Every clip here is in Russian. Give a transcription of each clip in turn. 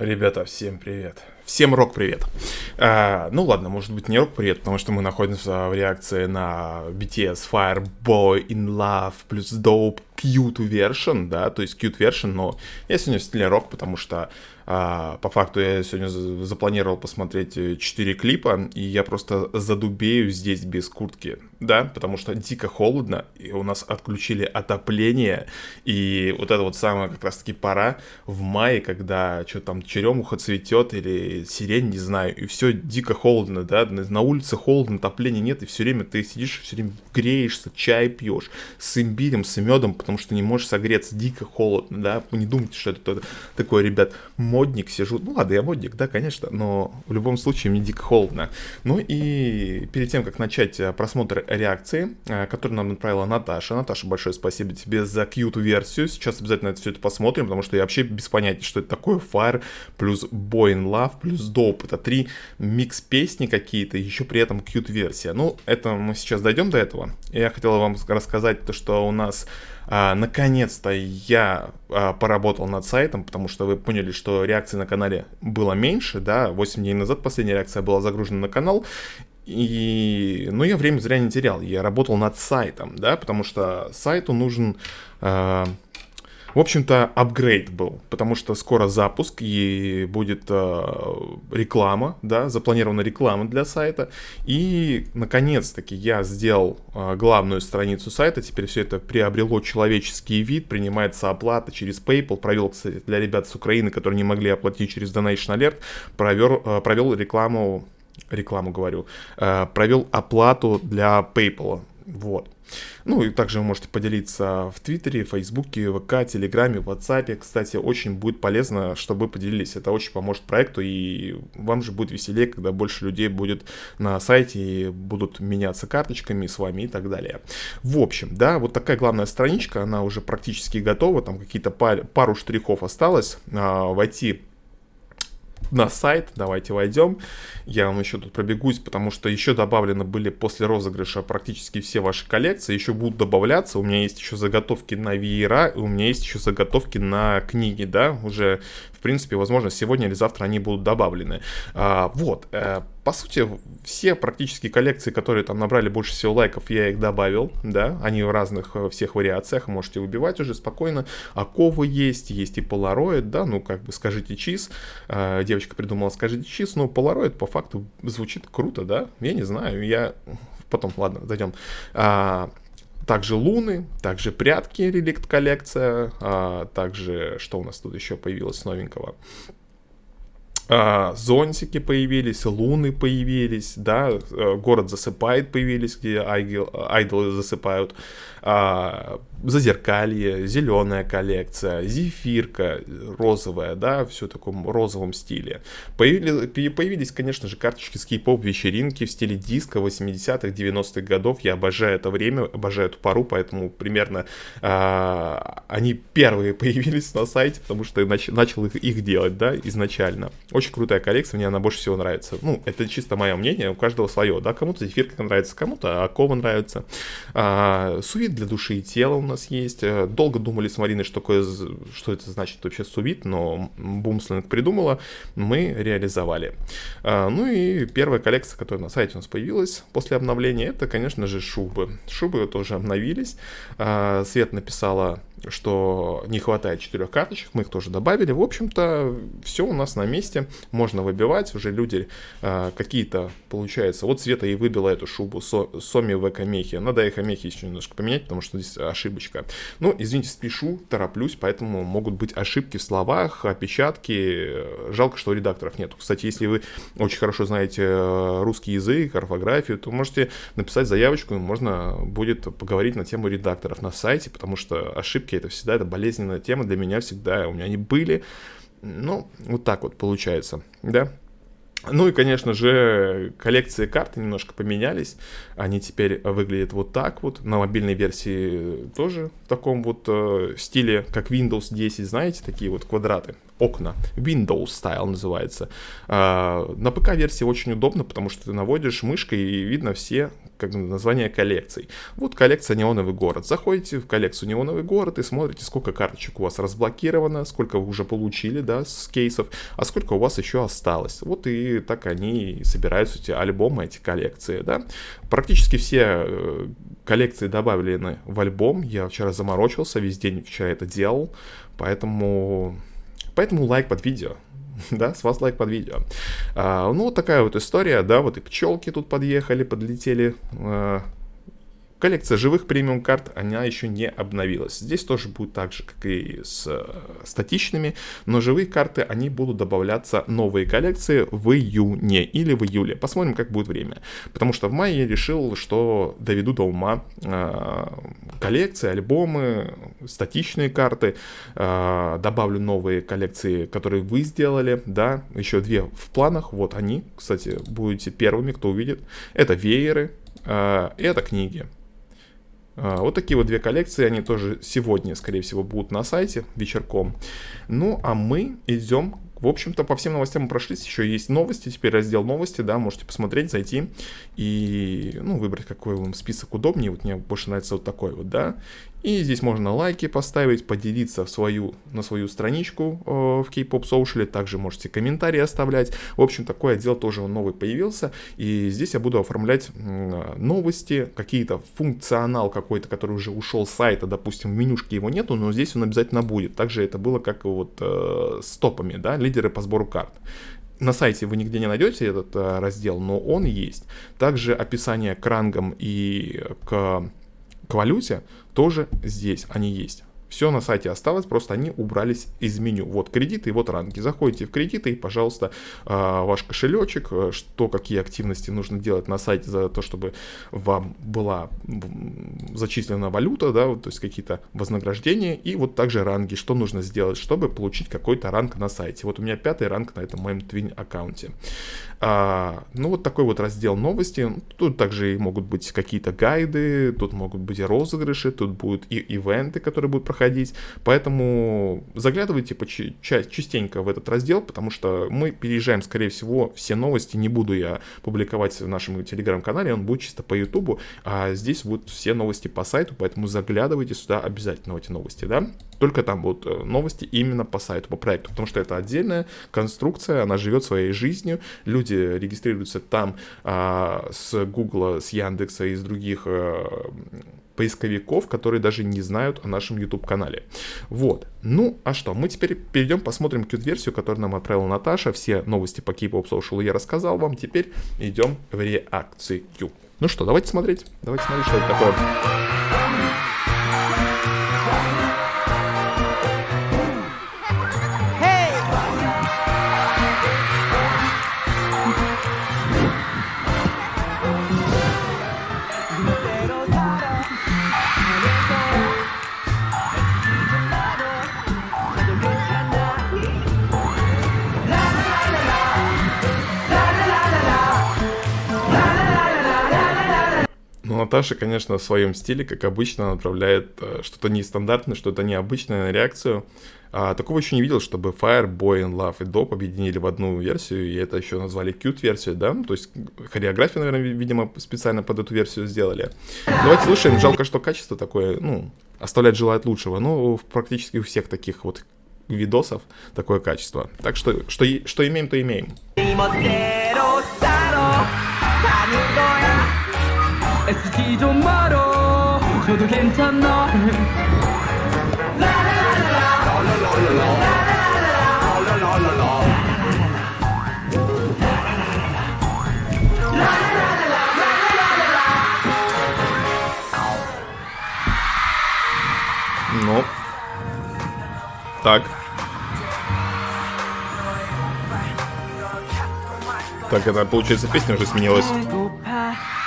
Ребята, всем привет. Всем рок-привет. А, ну ладно, может быть не рок-привет, потому что мы находимся в реакции на BTS Fireboy in Love плюс Dope cute version, да, то есть cute version, но я сегодня в стиле рок, потому что а, по факту я сегодня запланировал посмотреть 4 клипа, и я просто задубею здесь без куртки, да, потому что дико холодно, и у нас отключили отопление, и вот это вот самая как раз-таки пора в мае, когда что там черемуха цветет или сирень, не знаю, и все дико холодно, да, на улице холодно, отопления нет, и все время ты сидишь, все время греешься, чай пьешь с имбирем, с медом, потому что не можешь согреться, дико холодно, да, не думайте, что это такое, ребят, модник сижу. Ну ладно, я модник, да, конечно, но в любом случае мне дико холодно. Ну и перед тем, как начать э, просмотр реакции, э, которую нам направила Наташа. Наташа, большое спасибо тебе за кьют-версию. Сейчас обязательно это все это посмотрим, потому что я вообще без понятия, что это такое. Fire плюс Boy in Love плюс Dope. Это три микс песни какие-то, еще при этом кьют-версия. Ну, это мы сейчас дойдем до этого. Я хотел вам рассказать то, что у нас а, наконец-то я а, поработал над сайтом, потому что вы поняли, что реакции на канале было меньше, да, 8 дней назад последняя реакция была загружена на канал, и, ну, я время зря не терял, я работал над сайтом, да, потому что сайту нужен... А, в общем-то, апгрейд был, потому что скоро запуск и будет э, реклама, да, запланирована реклама для сайта. И, наконец-таки, я сделал э, главную страницу сайта, теперь все это приобрело человеческий вид, принимается оплата через PayPal. Провел, кстати, для ребят с Украины, которые не могли оплатить через Donation Alert, провел, э, провел рекламу, рекламу говорю, э, провел оплату для PayPal. Вот. Ну и также вы можете поделиться в Твиттере, Фейсбуке, ВК, Телеграме, Ватсапе. Кстати, очень будет полезно, чтобы вы поделились. Это очень поможет проекту, и вам же будет веселее, когда больше людей будет на сайте и будут меняться карточками с вами и так далее. В общем, да, вот такая главная страничка, она уже практически готова, там какие-то пар, пару штрихов осталось. А, войти на сайт, давайте войдем. Я вам еще тут пробегусь, потому что еще добавлены были после розыгрыша практически все ваши коллекции, еще будут добавляться. У меня есть еще заготовки на веера, у меня есть еще заготовки на книги, да, уже, в принципе, возможно, сегодня или завтра они будут добавлены. А, вот, э, по сути, все практически коллекции, которые там набрали больше всего лайков, я их добавил, да, они в разных э, всех вариациях, можете выбивать уже спокойно. Аковы есть, есть и Polaroid, да, ну, как бы скажите чиз, э, девочка придумала скажите чиз, но Polaroid по факту звучит круто, да, я не знаю, я... Потом, ладно, зайдем. А, также луны, также прятки, реликт коллекция, а, также что у нас тут еще появилось новенького? А, зонтики появились, луны появились, да, э, город засыпает появились, где айдолы засыпают, а, зазеркалье, зеленая коллекция, зефирка розовая, да, все в таком розовом стиле. Появили, появились, конечно же, карточки с кей-поп вечеринки в стиле диска 80-х, 90-х годов. Я обожаю это время, обожаю эту пару, поэтому примерно а, они первые появились на сайте, потому что нач, начал их, их делать, да, изначально. Очень крутая коллекция, мне она больше всего нравится. Ну, это чисто мое мнение, у каждого свое, да, кому-то зефирка нравится, кому-то Акова нравится. А, сувид для души и тела у нас есть. Э, долго думали с Мариной, что, такое, что это значит вообще сувид, но Бумсленг придумала, мы реализовали. А, ну и первая коллекция, которая на сайте у нас появилась после обновления, это, конечно же, шубы. Шубы тоже обновились. А, Свет написала что не хватает четырех карточек, мы их тоже добавили. В общем-то, все у нас на месте, можно выбивать, уже люди э, какие-то, получается, вот Света и выбила эту шубу со, Соми в Экомехе, надо Экомехе еще немножко поменять, потому что здесь ошибочка. Ну, извините, спешу, тороплюсь, поэтому могут быть ошибки в словах, опечатки, жалко, что редакторов нет. Кстати, если вы очень хорошо знаете э, русский язык, орфографию, то можете написать заявочку, и можно будет поговорить на тему редакторов на сайте, потому что ошибки ошибки, это всегда это болезненная тема для меня всегда, у меня они были, ну, вот так вот получается, да. Ну и, конечно же, коллекции карты немножко поменялись. Они теперь выглядят вот так вот. На мобильной версии тоже в таком вот э, стиле, как Windows 10, знаете, такие вот квадраты, окна. Windows Style называется. Э, на ПК-версии очень удобно, потому что ты наводишь мышкой и видно все как название коллекций. Вот коллекция «Неоновый город». Заходите в коллекцию «Неоновый город» и смотрите, сколько карточек у вас разблокировано, сколько вы уже получили, да, с кейсов, а сколько у вас еще осталось. Вот и так они собираются, эти альбомы, эти коллекции, да. Практически все э, коллекции добавлены в альбом. Я вчера заморочился, весь день вчера это делал, поэтому... Поэтому лайк под видео. да, с вас лайк под видео. А, ну, вот такая вот история, да, вот и пчелки тут подъехали, подлетели, а, Коллекция живых премиум карт, она еще не обновилась. Здесь тоже будет так же, как и с э, статичными, но живые карты, они будут добавляться новые коллекции в июне или в июле. Посмотрим, как будет время. Потому что в мае я решил, что доведу до ума э, коллекции, альбомы, статичные карты, э, добавлю новые коллекции, которые вы сделали, да, еще две в планах, вот они, кстати, будете первыми, кто увидит. Это вееры, э, это книги. А, вот такие вот две коллекции, они тоже сегодня, скорее всего, будут на сайте вечерком. Ну, а мы идем в общем-то, по всем новостям мы прошлись, еще есть новости, теперь раздел новости, да, можете посмотреть, зайти и, ну, выбрать, какой вам список удобнее, вот мне больше нравится вот такой вот, да, и здесь можно лайки поставить, поделиться в свою, на свою страничку э, в K-Pop Social, также можете комментарии оставлять. В общем, такой отдел тоже новый появился, и здесь я буду оформлять э, новости, какие-то функционал какой-то, который уже ушел с сайта, допустим, в менюшке его нету, но здесь он обязательно будет. Также это было как вот э, с топами, да, лидеры по сбору карт на сайте вы нигде не найдете этот э, раздел, но он есть. Также описание к рангам и к к валюте тоже здесь они есть. Все на сайте осталось, просто они убрались из меню. Вот кредиты вот ранги. Заходите в кредиты и, пожалуйста, а, ваш кошелечек, э, что, какие активности нужно делать на сайте за то, чтобы вам была зачислена валюта, да, то есть какие-то вознаграждения, и вот также ранги, что нужно сделать, чтобы получить какой-то ранг на сайте. Вот у меня пятый ранг на этом моем Twin аккаунте. А, ну, вот такой вот раздел новости. Тут также могут быть какие-то гайды, тут могут быть и розыгрыши, тут будут и ивенты, которые будут проходить. Поэтому заглядывайте частенько в этот раздел, потому что мы переезжаем, скорее всего, все новости. Не буду я публиковать в нашем телеграм-канале, он будет чисто по ютубу, а здесь будут все новости по сайту, поэтому заглядывайте сюда обязательно в эти новости, да? Только там будут э, новости именно по сайту, по проекту, потому что это отдельная конструкция, она живет своей жизнью, люди регистрируются там а, с Гугла, с Яндекса и из других а, поисковиков, которые даже не знают о нашем YouTube-канале. Вот. Ну, а что, мы теперь перейдем, посмотрим Qt-версию, которую нам отправила Наташа. Все новости по K-Pop Social я рассказал вам. Теперь идем в реакцию. Ну что, давайте смотреть. Давайте смотреть, что это такое. Наташа, конечно, в своем стиле, как обычно, направляет э, что-то нестандартное, что-то необычное на реакцию. А, такого еще не видел, чтобы Fire, Boy and Love и Dope объединили в одну версию, и это еще назвали Cute-версию, да? То есть хореографию, наверное, видимо, специально под эту версию сделали. Давайте слушаем. Жалко, что качество такое, ну, оставляет желать лучшего. Но практически у всех таких вот видосов такое качество. Так что, что, что имеем, то имеем. 애쓰지 좀 말어 저도 괜찮아 Ну, так. Так, это получается песня уже сменилась.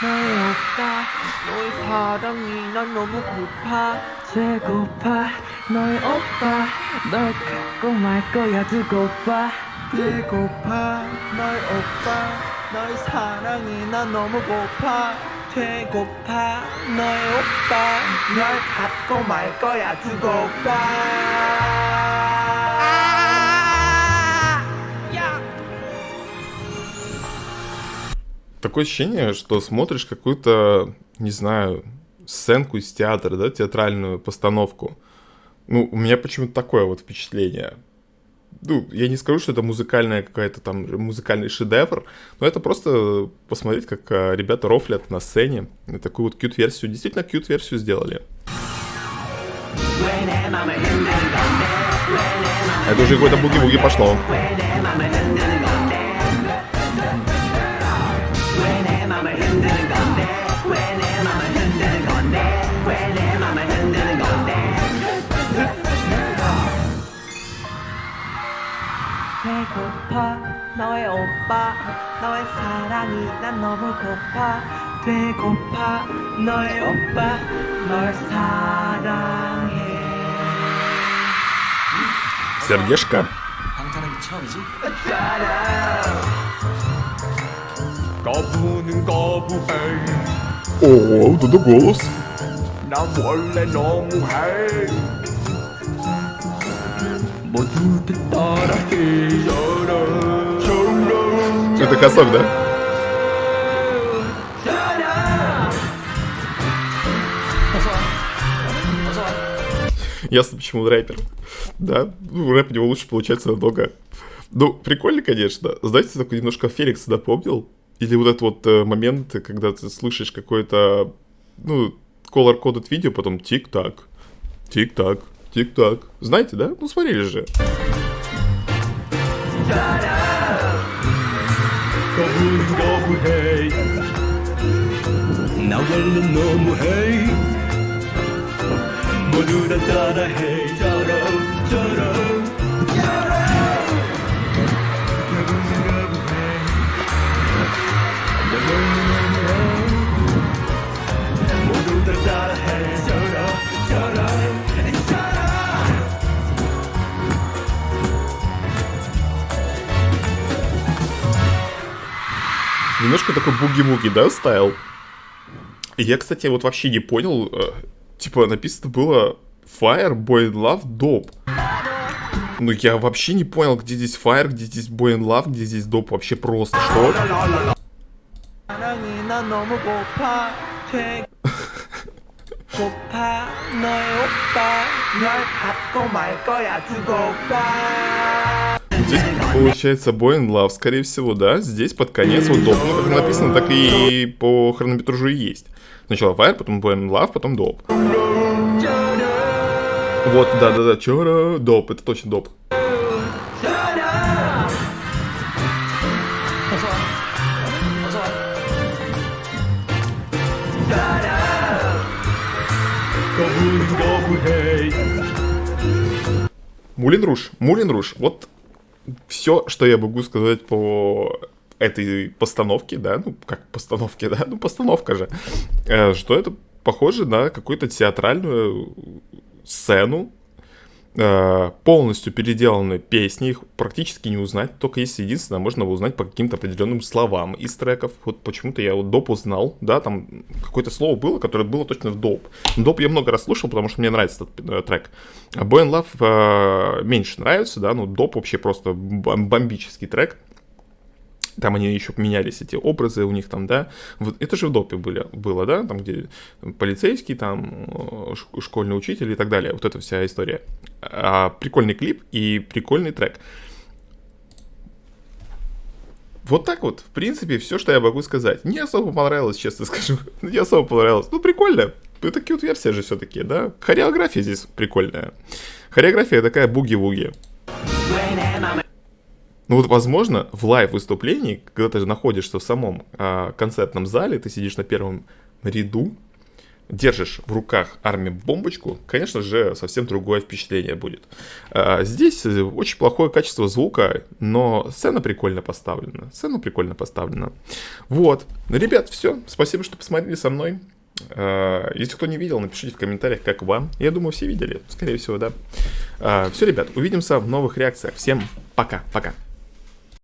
너의 오빠. 너의 사랑이 난 너무 고파. 배고파. 너의 오빠. 널 갖고 말 거야 두고 봐 배고파. 너의 오빠. 너의 사랑이 난 너무 고파. 배고파. 너의 오빠. 널 갖고 말 거야 두고 봐 такое ощущение, что смотришь какую-то, не знаю, сценку из театра, да, театральную постановку. Ну, у меня почему-то такое вот впечатление. Ну, я не скажу, что это музыкальная какая-то там, музыкальный шедевр, но это просто посмотреть, как а, ребята рофлят на сцене. И такую вот кьют-версию, действительно кьют-версию сделали. Это уже какой-то буги-буги пошло. 배고파 너의 오빠 너의 사랑이 난 너무 고파 배고파 너의 오빠 널 사랑해 Сердечко. 거부는 거부해 О, вот это голос. 난 원래 너무해 모두 따라해 Это косок, да? Ясно, почему рэпер. Да, ну, рэп у него лучше получается намного. Ну, прикольно, конечно. Знаете, такой немножко Феликс напомнил. Или вот этот вот э, момент, когда ты слышишь какой-то, ну, color-coded видео, потом тик-так, тик-так, тик-так. Знаете, да? Ну, смотрели же. 모 Немножко такой буги-буги, да, стайл? Я, кстати, вот вообще не понял, Типа, написано было Fire, Boy and Love, Dope. Ну, я вообще не понял, где здесь Fire, где здесь Boy and Love, где здесь Dope. Вообще просто, что? Здесь получается Boy Love, скорее всего, да? Здесь под конец вот доп. Как написано, так и по хронометражу и есть. Сначала Fire, потом Boy Love, потом доп. Вот, да-да-да, чора, доп, это точно доп. Мулин Руш, Мулин Руш, вот все, что я могу сказать по этой постановке, да, ну, как постановке, да, ну, постановка же, э, что это похоже на какую-то театральную сцену, полностью переделаны песни, их практически не узнать, только если единственное, можно узнать по каким-то определенным словам из треков. Вот почему-то я вот доп узнал, да, там какое-то слово было, которое было точно в доп. Доп я много раз слушал, потому что мне нравится этот э, трек. А Boy and Love э, меньше нравится, да, но доп вообще просто бомбический трек. Там они еще поменялись, эти образы у них там, да. Вот это же в допе были, было, да, там где полицейский, там э, школьный учитель и так далее. Вот эта вся история. А, прикольный клип и прикольный трек. Вот так вот, в принципе, все, что я могу сказать. Не особо понравилось, честно скажу. Не особо понравилось. Ну, прикольно. Это кьют-версия же все-таки, да? Хореография здесь прикольная. Хореография такая буги-вуги. Ну вот, возможно, в лайв-выступлении, когда ты находишься в самом а, концертном зале, ты сидишь на первом ряду, держишь в руках армию бомбочку, конечно же, совсем другое впечатление будет. А, здесь очень плохое качество звука, но сцена прикольно поставлена. Сцена прикольно поставлена. Вот. Ребят, все. Спасибо, что посмотрели со мной. А, если кто не видел, напишите в комментариях, как вам. Я думаю, все видели. Скорее всего, да. Все, ребят, увидимся в новых реакциях. Всем пока-пока.